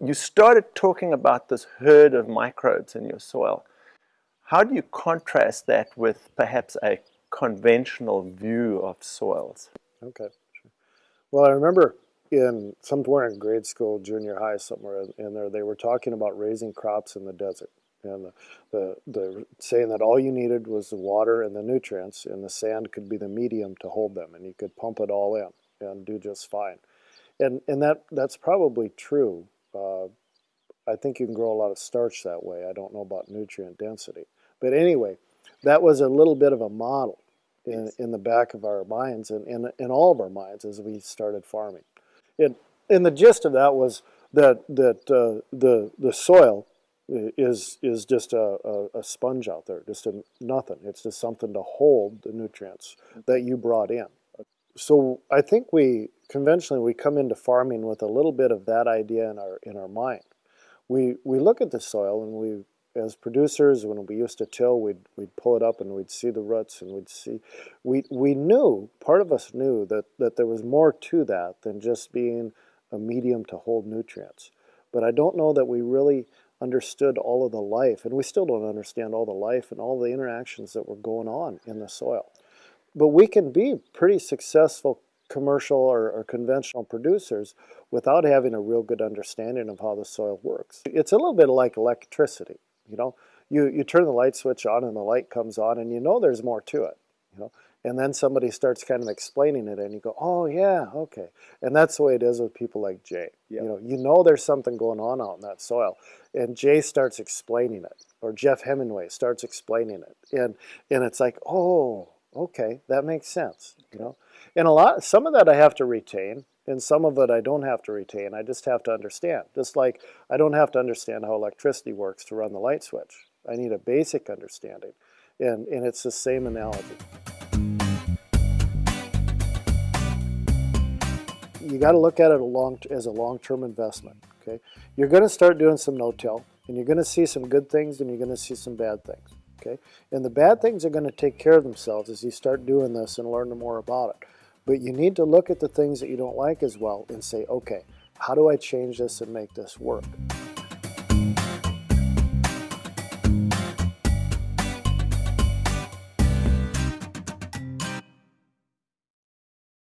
you started talking about this herd of microbes in your soil. How do you contrast that with perhaps a conventional view of soils? Okay. Well, I remember in somewhere in grade school, junior high, somewhere in there, they were talking about raising crops in the desert. And the, the, the saying that all you needed was the water and the nutrients, and the sand could be the medium to hold them, and you could pump it all in and do just fine. And, and that, that's probably true. Uh, I think you can grow a lot of starch that way. I don't know about nutrient density. But anyway, that was a little bit of a model in, yes. in the back of our minds and in, in all of our minds as we started farming. And, and the gist of that was that, that uh, the, the soil is, is just a, a, a sponge out there, just a, nothing. It's just something to hold the nutrients that you brought in. So I think we conventionally we come into farming with a little bit of that idea in our in our mind. We we look at the soil and we as producers when we used to till we'd we'd pull it up and we'd see the roots and we'd see we we knew part of us knew that that there was more to that than just being a medium to hold nutrients. But I don't know that we really understood all of the life and we still don't understand all the life and all the interactions that were going on in the soil. But we can be pretty successful commercial or, or, conventional producers without having a real good understanding of how the soil works. It's a little bit like electricity, you know. You, you turn the light switch on and the light comes on and you know there's more to it, you know. And then somebody starts kind of explaining it and you go, oh yeah, okay. And that's the way it is with people like Jay. Yep. You know, you know there's something going on out in that soil. And Jay starts explaining it. Or Jeff Hemingway starts explaining it. And and it's like, oh, okay, that makes sense. You know. And a lot, some of that I have to retain, and some of it I don't have to retain. I just have to understand. Just like I don't have to understand how electricity works to run the light switch. I need a basic understanding, and, and it's the same analogy. You got to look at it a long, as a long-term investment. Okay, You're going to start doing some no-till, and you're going to see some good things, and you're going to see some bad things. Okay, And the bad things are going to take care of themselves as you start doing this and learn more about it. But you need to look at the things that you don't like as well and say, okay, how do I change this and make this work?